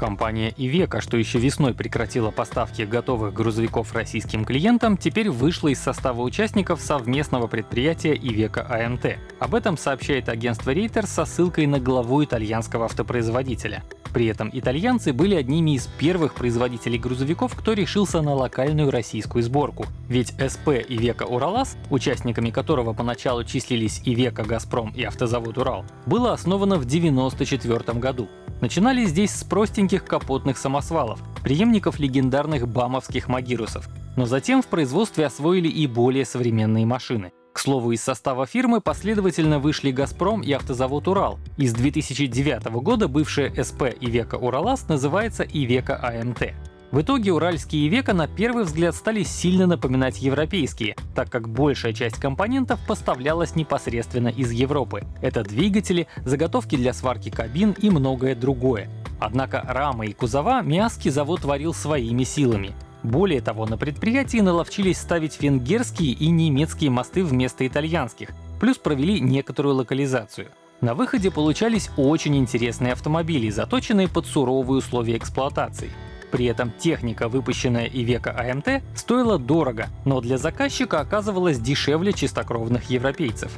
Компания Ивека, что еще весной прекратила поставки готовых грузовиков российским клиентам, теперь вышла из состава участников совместного предприятия Ивека АМТ. Об этом сообщает агентство Reuters со ссылкой на главу итальянского автопроизводителя. При этом итальянцы были одними из первых производителей грузовиков, кто решился на локальную российскую сборку. Ведь СП Ивека Уралас, участниками которого поначалу числились Ивека Газпром и автозавод Урал, было основано в 1994 году. Начинали здесь с простеньких капотных самосвалов, преемников легендарных бамовских магирусов, но затем в производстве освоили и более современные машины. Слову, из состава фирмы последовательно вышли «Газпром» и автозавод «Урал». Из 2009 года бывшая СП «Ивека Уралас» называется «Ивека АМТ». В итоге уральские Ивека на первый взгляд стали сильно напоминать европейские, так как большая часть компонентов поставлялась непосредственно из Европы. Это двигатели, заготовки для сварки кабин и многое другое. Однако рамы и кузова Миасский завод творил своими силами. Более того, на предприятии наловчились ставить венгерские и немецкие мосты вместо итальянских, плюс провели некоторую локализацию. На выходе получались очень интересные автомобили, заточенные под суровые условия эксплуатации. При этом техника, выпущенная Ивека АМТ, стоила дорого, но для заказчика оказывалась дешевле чистокровных европейцев.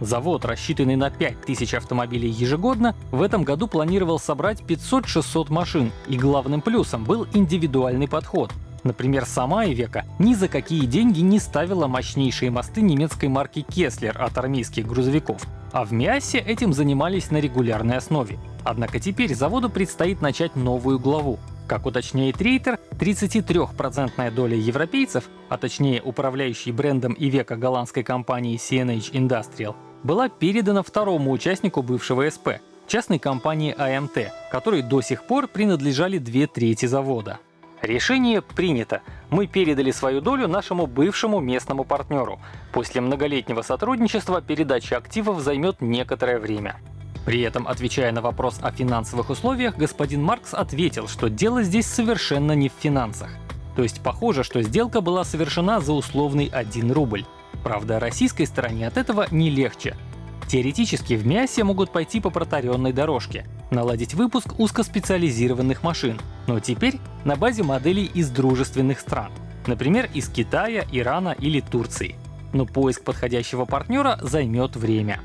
Завод, рассчитанный на 5000 автомобилей ежегодно, в этом году планировал собрать 500-600 машин, и главным плюсом был индивидуальный подход. Например, сама Ивека ни за какие деньги не ставила мощнейшие мосты немецкой марки Кеслер от армейских грузовиков, а в Миасе этим занимались на регулярной основе. Однако теперь заводу предстоит начать новую главу как уточняет Рейтер, 33% доля европейцев, а точнее управляющий брендом и века голландской компании CNH Industrial, была передана второму участнику бывшего СП — частной компании AMT, которой до сих пор принадлежали две трети завода. Решение принято. Мы передали свою долю нашему бывшему местному партнеру. После многолетнего сотрудничества передача активов займет некоторое время. При этом, отвечая на вопрос о финансовых условиях, господин Маркс ответил, что дело здесь совершенно не в финансах. То есть похоже, что сделка была совершена за условный 1 рубль. Правда, российской стороне от этого не легче. Теоретически в МИАСе могут пойти по протаренной дорожке, наладить выпуск узкоспециализированных машин, но теперь на базе моделей из дружественных стран, например, из Китая, Ирана или Турции. Но поиск подходящего партнера займет время.